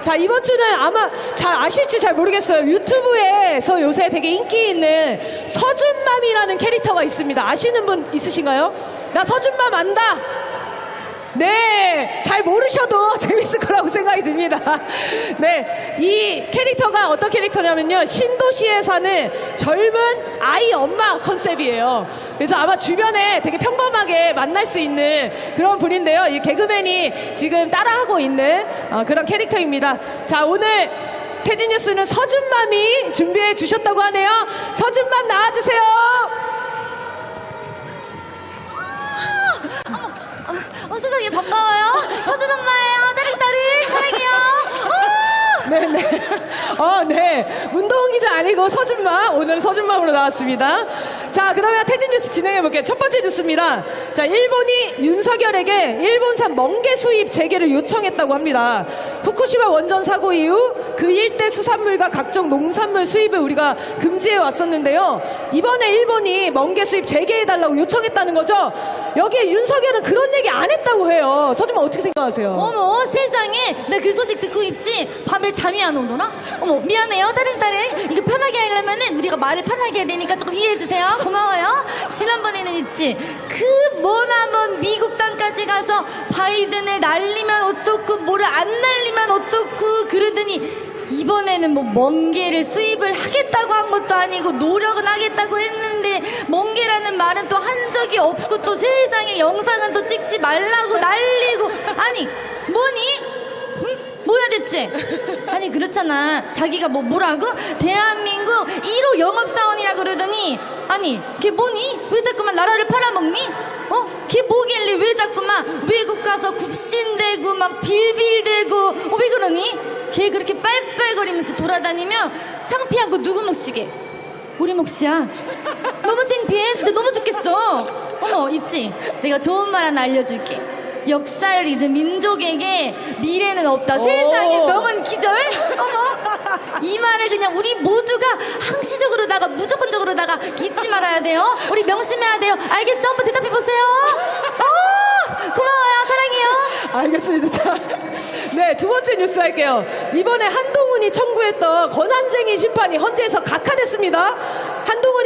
자, 이번 주는 아마 잘 아실지 잘 모르겠어요. 유튜브에서 요새 되게 인기 있는 서준맘이라는 캐릭터가 있습니다. 아시는 분 있으신가요? 나 서준맘 안다! 네, 잘 모르셔도 됩니다. 네, 이 캐릭터가 어떤 캐릭터냐면요. 신도시에 사는 젊은 아이 엄마 컨셉이에요. 그래서 아마 주변에 되게 평범하게 만날 수 있는 그런 분인데요. 이 개그맨이 지금 따라하고 있는 어, 그런 캐릭터입니다. 자, 오늘 태진 뉴스는 서준맘이 준비해 주셨다고 하네요. 서준맘 나와주세요. 어, 세상에 반가워요. 서준 엄마예 네네. 어, 네. 문동훈 기자 아니고 서준맘. 오늘 서준맘으로 나왔습니다. 자, 그러면 태진 뉴스 진행해볼게요. 첫 번째 뉴스입니다. 자, 일본이 윤석열에게 일본산 멍게 수입 재개를 요청했다고 합니다. 후쿠시마 원전 사고 이후 그 일대 수산물과 각종 농산물 수입을 우리가 금지해 왔었는데요. 이번에 일본이 멍게 수입 재개해달라고 요청했다는 거죠. 여기에 윤석열은 그런 얘기 안 했다고 해요. 서준맘 어떻게 생각하세요? 어머 세상에 나 그 소식 듣고 있지. 밤에 잠이 안 오더라. 어머 미안해요. 따링따링. 이거 편하게 하려면은 우리가 말을 편하게 해야 되니까 조금 이해해 주세요. 고마워요. 지난번에는 있지. 그 머나먼 미국 땅까지 가서 바이든을 날리면 어떻고 뭐를 안 날리면 어떻고 그러더니 이번에는 뭐 멍게를 수입을 하겠다고 한 것도 아니고 노력은 하겠다고 했는데 멍게라는 말은 또 한 적이 없고 또 세상에 영상은 또 찍지 말라고 날리고 아니 뭐니? 응? 뭐야 대체? 아니 그렇잖아 자기가 뭐 뭐라고? 대한민국 1호 영업사원이라 그러더니 아니 걔 뭐니? 왜 자꾸만 나라를 팔아먹니? 어? 걔 뭐길래 왜 자꾸만 외국 가서 굽신대고 막 빌빌대고 어, 왜 그러니? 걔 그렇게 빨빨거리면서 돌아다니며 창피하고 누구 몫이게? 우리 몫이야 너무 창피해 진짜 너무 좋겠어 어머 있지? 내가 좋은 말 하나 알려줄게 역사를 잊은 민족에게 미래는 없다. 세상에 명언 기절? 어머. 이 말을 그냥 우리 모두가 항시적으로다가 무조건적으로다가 잊지 말아야 돼요. 우리 명심해야 돼요. 알겠죠? 한번 대답해보세요. 어, 고마워요. 사랑해요. 알겠습니다. 자, 네, 두 번째 뉴스 할게요. 이번에 한동훈이 청구했던 권한쟁의 심판이 헌재에서 각하됐습니다.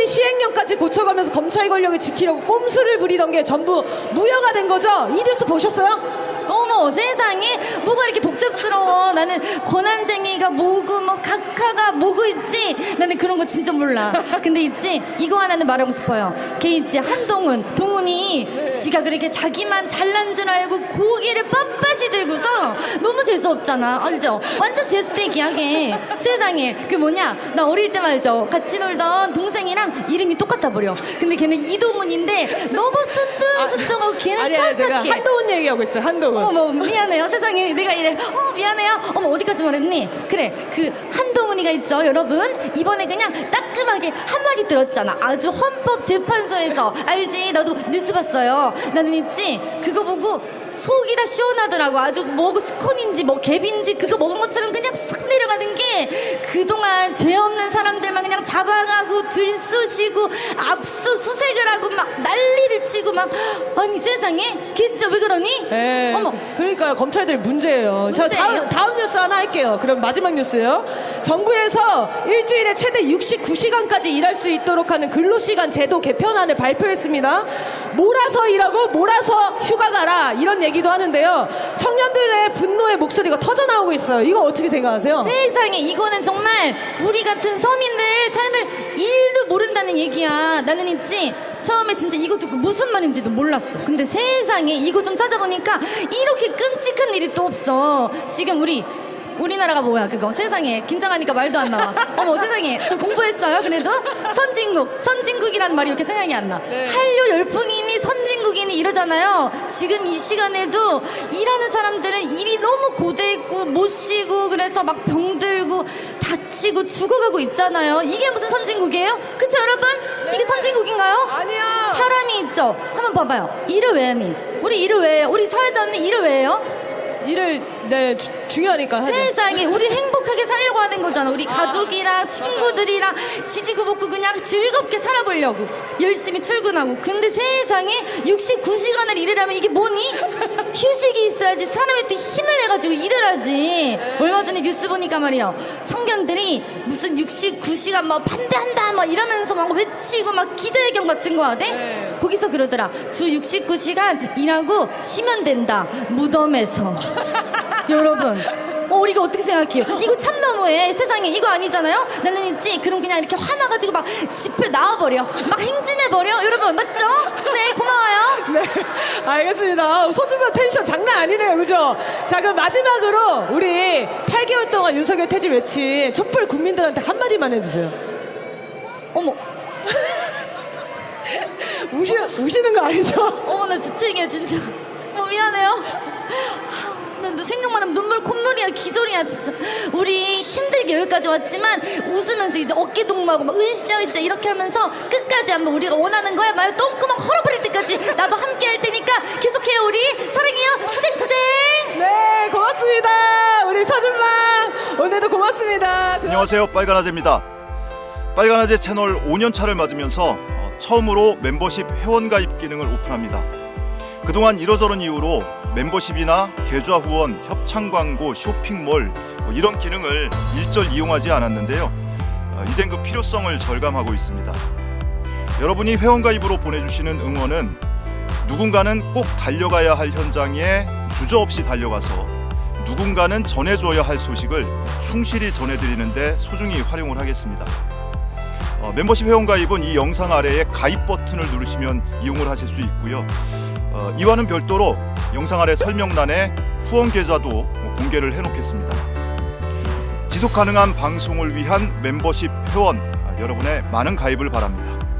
한동훈이 시행령까지 고쳐가면서 검찰 권력을 지키려고 꼼수를 부리던 게 전부 무효가 된 거죠? 이 뉴스 보셨어요? 어머 세상에. 뭐가 이렇게 복잡스러워? 나는 권한쟁이가 뭐고 뭐 각하가 뭐고 있지? 나는 그런 거 진짜 몰라. 근데 있지? 이거 하나는 말하고 싶어요. 걔 있지? 한동훈. 동훈이 지가 그렇게 자기만 잘난 줄 알고 고기를 빳빳이 들고서 너무 재수없잖아. 알죠 완전 재수대기야 걔 세상에. 그 뭐냐? 나 어릴 때 말죠. 같이 놀던 동생이랑 이름이 똑같아 버려. 근데 걔는 이동훈인데 너무 순둥순둥하고 걔는 아니, 싹싹해. 한동훈 얘기하고 있어요. 한동훈. 어머 미안해요. 세상에. 내가 이래. 어 미안해요. 어머 어디까지 말했니? 그래 그 한동훈이가 있죠 여러분? 이번에 그냥 따끔하게 한마디 들었잖아. 아주 헌법재판소에서. 알지? 나도 뉴스 봤어요. 나는 있지? 그거 보고 속이 다 시원하더라고. 아주 뭐 스콘인지 뭐 갭인지 그거 먹은 것처럼 그냥 싹 내려가는 게 그동안 죄 없는 사람들만 그냥 잡아가고 들쑤시고 압수수색을 하고 막 난리를 치고 막 아니 세상에 걔 진짜 왜 그러니 네. 어머 그러니까요. 검찰들 문제예요. 자, 문제예요? 다음, 다음 뉴스 하나 할게요. 그럼 마지막 뉴스요. 정부에서 일주일에 최대 69시간까지 일할 수 있도록 하는 근로시간 제도 개편안을 발표했습니다. 몰아서 일하고 몰아서 휴가 가라. 이런 얘기도 하는데요. 청년들의 분노의 목소리가 터져 나오고 있어요. 이거 어떻게 생각하세요? 세상에 이거는 정말 우리 같은 서민들 삶을 일도 모른다는 얘기야. 나는 있지? 처음에 진짜 이거 듣고 무슨 말인지도 몰랐어. 근데 세상에 이거 좀 찾아보니까 이렇게 끔찍한 일이 또 없어. 지금 우리 우리나라가 뭐야 그거? 세상에 긴장하니까 말도 안 나와. 어머 세상에. 저 공부했어요 그래도? 선진국 선진국이라는 말이 이렇게 생각이 안나. 네. 한류 열풍이니 선진국이니 이러잖아요. 지금 이 시간에도 일하는 사람들은 일이 너무 고되고 못 쉬고 그래서 막 병들고 다치고 죽어가고 있잖아요 이게 무슨 선진국이에요? 그쵸 여러분? 이게 선진국인가요? 아니야. 사람이 있죠 한번 봐봐요 일을 왜 하니? 우리 일을 왜 해요? 우리 사회자 언니 일을 왜 해요? 일을 네 주- 중요하니까 하죠. 세상에 우리 행복하게 살려고 하는 거잖아. 우리 가족이랑 친구들이랑 지지구 그냥 즐겁게 살아보려고 열심히 출근하고. 근데 세상에 69시간을 일을 하면 이게 뭐니? 휴식이 있어야지 사람이 또 힘을 내가지고 일을 하지. 얼마 전에 뉴스 보니까 말이야. 청년들이 무슨 69시간 뭐 반대한다 뭐 이러면서 막 외치고 막 기자회견 같은 거 하대. 네. 거기서 그러더라. 주 69시간 일하고 쉬면 된다. 무덤에서. 여러분. 어, 우리가 어떻게 생각해요? 이거 참 너무해. 세상에 이거 아니잖아요? 나는 있지. 그럼 그냥 이렇게 화나가지고 막 집회 나와버려. 막 행진해버려. 여러분, 맞죠? 네, 고마워요. 네, 알겠습니다. 소주만 텐션 장난 아니네요, 그죠? 자, 그럼 마지막으로 우리 8개월 동안 윤석열 퇴진 외친 촛불 국민들한테 한마디만 해주세요. 어머, 우시, 우시는 거 아니죠? 어머, 나 지치게, 진짜. 어, 미안해요. 나 생각만 하면 눈물 콧물이야 기절이야 진짜. 우리 힘들게 여기까지 왔지만 웃으면서 이제 어깨 동무하고 막 으쌰 으쌰 이렇게 하면서 끝까지 한번 우리가 원하는 거야 말 똥구멍 헐어버릴 때까지 나도 함께 할 테니까 계속해요 우리. 사랑해요. 투쟁투쟁! 네, 고맙습니다. 우리 서준만. 오늘도 고맙습니다. 안녕하세요. 빨간아재입니다. 빨간아재 채널 5년차를 맞으면서 어, 처음으로 멤버십 회원가입 기능을 오픈합니다. 그동안 이러저런 이유로 멤버십이나 계좌 후원, 협찬 광고, 쇼핑몰 뭐 이런 기능을 일절 이용하지 않았는데요 어, 이젠 그 필요성을 절감하고 있습니다 여러분이 회원가입으로 보내주시는 응원은 누군가는 꼭 달려가야 할 현장에 주저없이 달려가서 누군가는 전해줘야 할 소식을 충실히 전해드리는데 소중히 활용을 하겠습니다. 어, 멤버십 회원가입은 이 영상 아래에 가입 버튼을 누르시면 이용을 하실 수 있고요. 어, 이와는 별도로 영상 아래 설명란에 후원 계좌도 공개를 해놓겠습니다. 지속 가능한 방송을 위한 멤버십 회원 아, 여러분의 많은 가입을 바랍니다.